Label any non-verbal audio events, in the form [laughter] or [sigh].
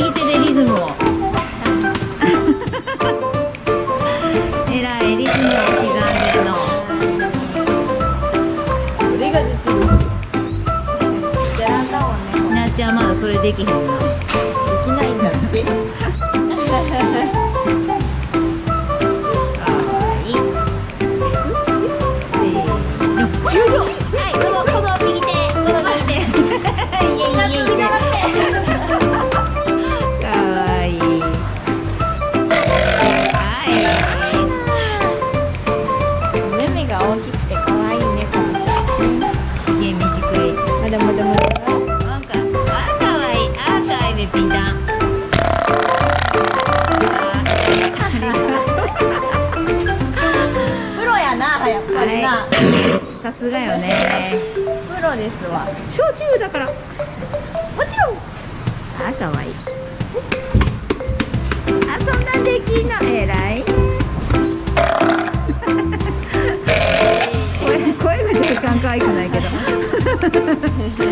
右手でリズムをえらいリズムを刻んでるの。それがんはね。なっちゃんまだそれできへんだまだまだかあかわいいあかわいいべピンタンプロやなやっぱりな、はいさすがよねプロですわ焼酎だからもちろん。あかわい。いあそんなんできんのえらい。[laughs] 声声が若干可愛くない Hahahaha [laughs]